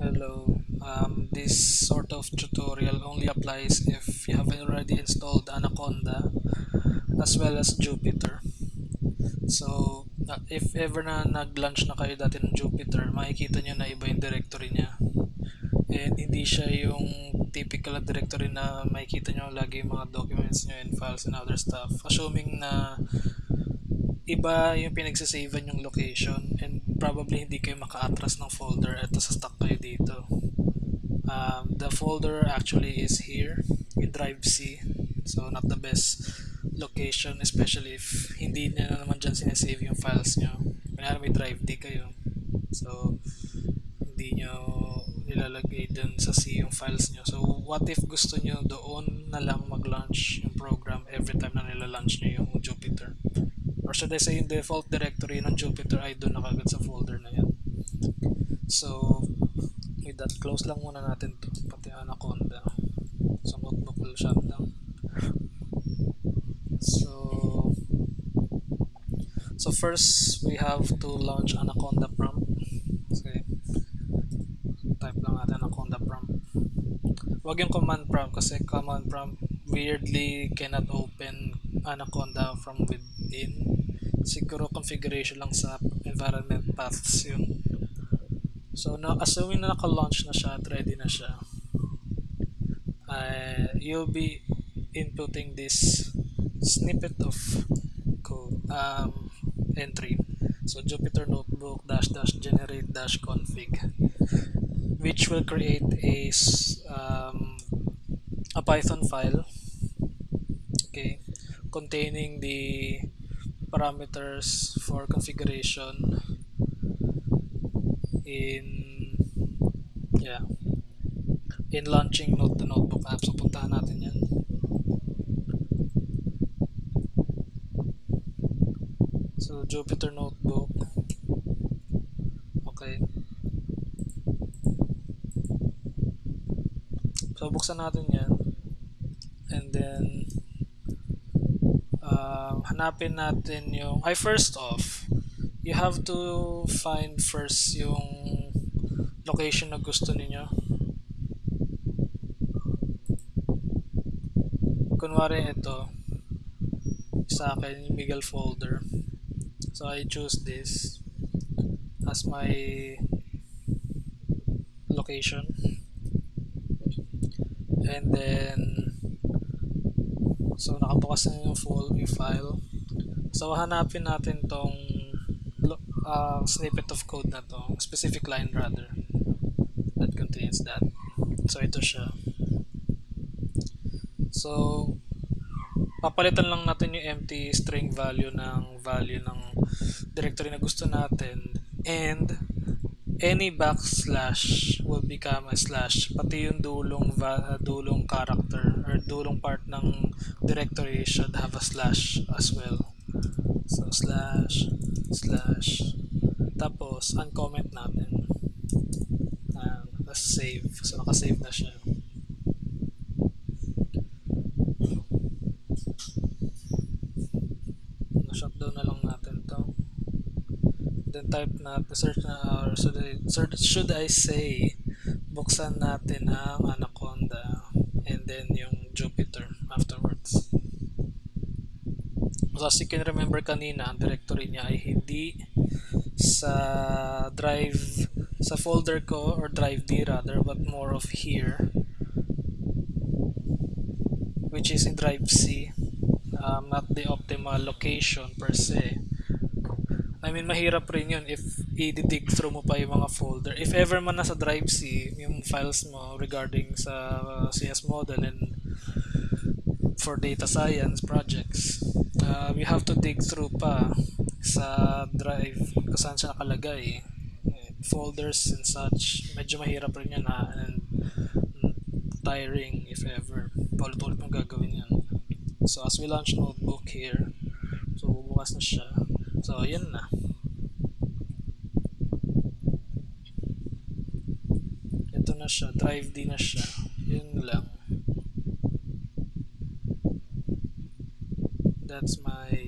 Hello. Um, this sort of tutorial only applies if you have already installed Anaconda as well as Jupyter. So, uh, if ever na nag-launch na kayo dati ng Jupyter, makikita nyo na iba yung directory niya. And hindi siya yung typical na directory na makikita nyo lagi yung mga documents nyo and files and other stuff. Assuming na iba yung pinagsasavean yung location and probably hindi kayo maka-atras ng folder at sa stuck kayo dito. Um, the folder actually is here in drive C so not the best location especially if hindi niya na naman dyan sinasave yung files nyo. Kanya may drive D kayo so hindi nyo nilalagay dun sa C yung files nyo. So what if gusto nyo doon na lang mag-launch yung program every time na nila-launch nyo yung Jupyter? Or should I say yung default directory ng Jupyter ay doon nakagad sa folder na yan. So, with that, close lang muna natin to pati Anaconda. So, will shut down. So, so first, we have to launch Anaconda prompt. Okay. Type lang natin Anaconda prompt. Wag yung command prompt kasi command prompt weirdly cannot open Anaconda from within siguro configuration lang sa environment paths yun. So, na, assuming na naka-launch na siya at ready na siya, uh, you'll be inputting this snippet of code um, entry. So, Jupyter Notebook dash dash generate dash config which will create a um, a Python file containing the parameters for configuration in yeah in launching Note the Notebook app. So puntahan natin yan. So Jupyter Notebook. Okay. So buksan natin yan. And then hanapin natin yung ay first off you have to find first yung location na gusto niyo kunwari ito sa akin yung Miguel folder. So I choose this as my location. And then So, nakabukas na yung full file. So, hanapin natin tong uh, snippet of code na to, specific line rather, that contains that. So, ito siya. So, papalitan lang natin yung empty string value ng value ng directory na gusto natin and any backslash will become a slash pati yung dulong dulong character or dulong part ng directory should have a slash as well so slash slash tapos uncomment natin. Uh, let's save so nakasave na siya. Na-shutdown na lang natin to. Then type natin, search na, or should I, should I say, buksan natin ang Anaconda and then yung Jupyter afterwards. So as you can remember kanina, ang directory niya ay hindi sa drive, sa folder ko or drive D rather, but more of here which is in drive C um, not the optimal location per se I mean, mahirap rin yun if i-dig through mo pa yung mga folder. If ever man nasa Drive C, yung files mo regarding sa CS model and for data science projects, uh, you have to dig through pa sa Drive kung saan siya nakalagay. Folders and such, medyo mahirap rin yan ha, and tiring if ever. Paulit-ulit mong gagawin yan. So as we launch notebook here, so bubukas na siya. So, yun na. Ito na siya. Drive D na siya. Yun lang. That's my